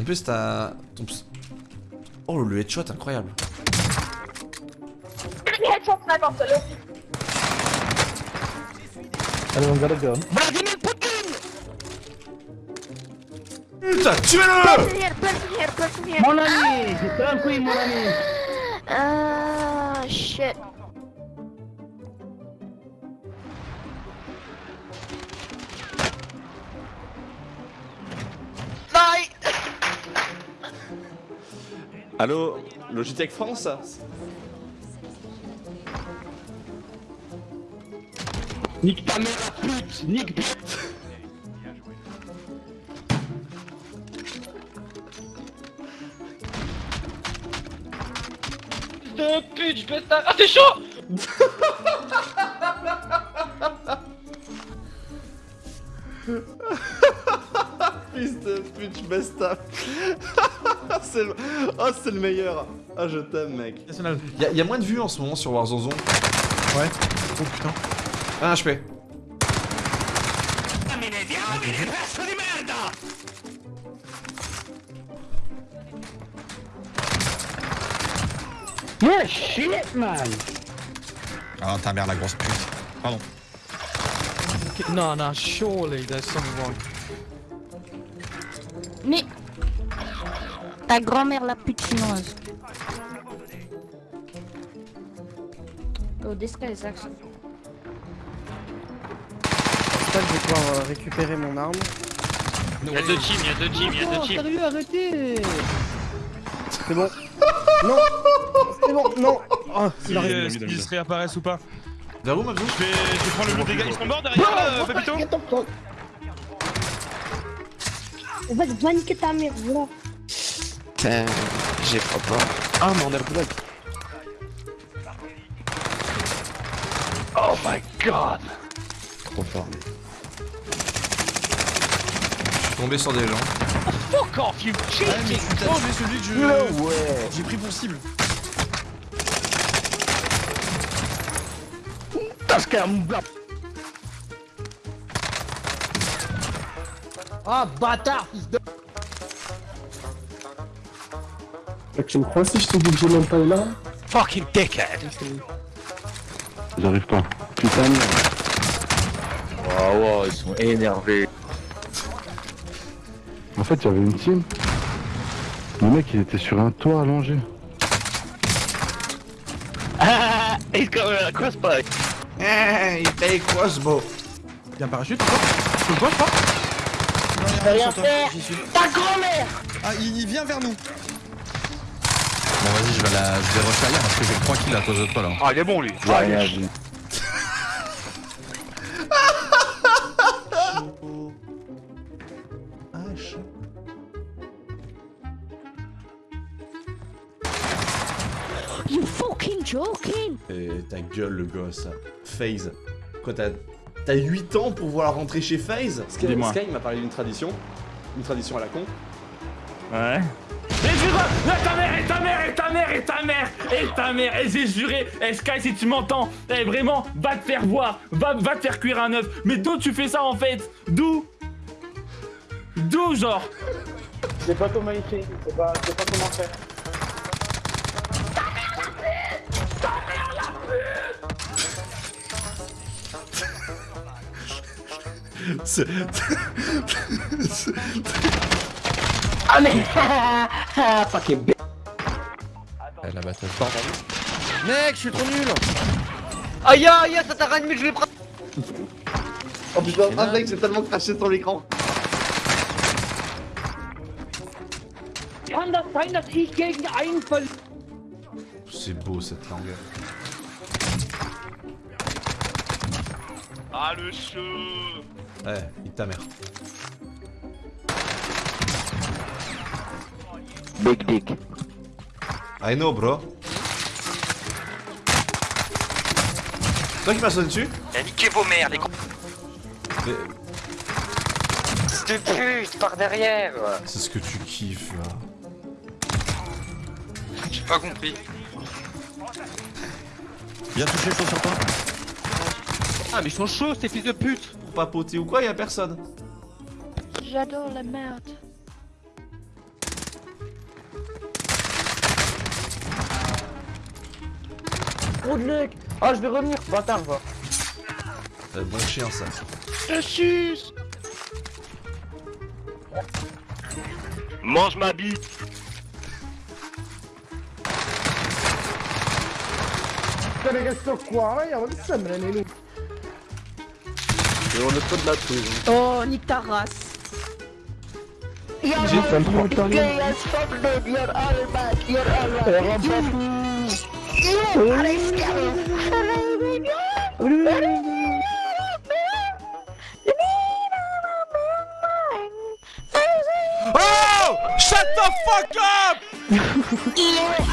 En plus, t'as. ton ps- Oh, le headshot, incroyable. Headshot sniper, solo. I don't got a gun. Putain, tuez-le Person here, person here, person here. Mon ami Tranquille, mon ami Ah, shit. Allô, Logitech France Nique ta mère la pute Nique pute de pute, je ta... Ah, t'es chaud Fils de pute, je baisse ta. c'est le... Oh, c'est le meilleur. Ah, je t'aime, mec. Y'a y a moins de vues en ce moment sur Warzone. Ouais. Oh putain. Un HP. Yeah, shit, man Ah, ta mère, la grosse pute. Pardon. No, no, surely there's something wrong. Ta grand-mère la pute chinoise. Oh, this guy is actually... J'espère que je vais pouvoir euh, récupérer mon arme. Y'a deux teams, y'a deux teams, y'a deux Oh, teams. sérieux, arrêtez C'est bon. Non C'est bon, non Oh, il arrive. euh, S'ils se réapparaissent ou pas. Vers où, Mabzou Je vais, je vais prendre le lot des gars. Ils sont morts derrière, euh, Papito Vas-y, va niquer ta mère, voilà. Putain, j'ai pas peur. Ah, mais on a le bloc. Oh my god Trop fort. Je suis tombé sur des gens. Fuck off, you mais cheating t'as tué celui que je. No way J'ai pris pour cible. Ah, bâtard, fils de... Tu me crois si je te dis que j'ai même pas une arme Fucking dickhead J'arrive pas. Putain, merde. Waouh, wow, ils sont énervés. En fait, il y avait une team. Le mec, il était sur un toit allongé. Ah, he's got a crossbow Eh, il paye crossbow. Y'a un parachute encore Je le vois, je crois rien faire. Ta grand-mère Ah, il, il vient vers nous. Bon, vas-y, je vais, la... je vais rush parce que j'ai 3 kills à cause de toi là. Ah, il est bon lui J'ai rien dit. You fucking joking? Et ta gueule, le gosse. FaZe. Quoi, t'as. T'as 8 ans pour vouloir rentrer chez FaZe? Sky, Dis-moi. Sky m'a parlé d'une tradition. Une tradition à la con. Ouais et jure, et ta mère, et ta mère, et ta mère, et ta mère, et ta mère, et j'ai juré, eh Sky si tu m'entends, eh vraiment, va te faire voir, va, va te faire cuire un œuf, mais d'où tu fais ça en fait D'où D'où genre C'est pas comment il fait, c'est pas, c'est pas comment faire. C'est. Ah mais Fucking bitch Eh, la bataille. Mec, je suis trop nul Aïe aïe, ça t'a ranimé, je vais prendre Oh putain, ah mec, j'ai tellement craché sur l'écran. C'est beau cette langue. Ah le chaud Ouais, il ta mère. Big dick. I know, bro. Toi qui m'as sauté dessus Eh, niquez vos mères, les gros Mais de pute, par derrière C'est ce que tu kiffes là. J'ai pas compris. Viens toucher chaud sur toi. Ah mais ils sont chauds ces fils de pute Pour papoter ou quoi, y'a personne. J'adore la merde. Trop de luck Ah, je vais revenir, bâtard, va. Euh, bon chien ça. Mange ma bite Putain, che sto qua, ma io non sembra nemmeno. on est pas de la prison. Oh, nique ta race. J'ai fait le gay as fuck, dude, you're all back, you're all back. Oh Shut the fuck up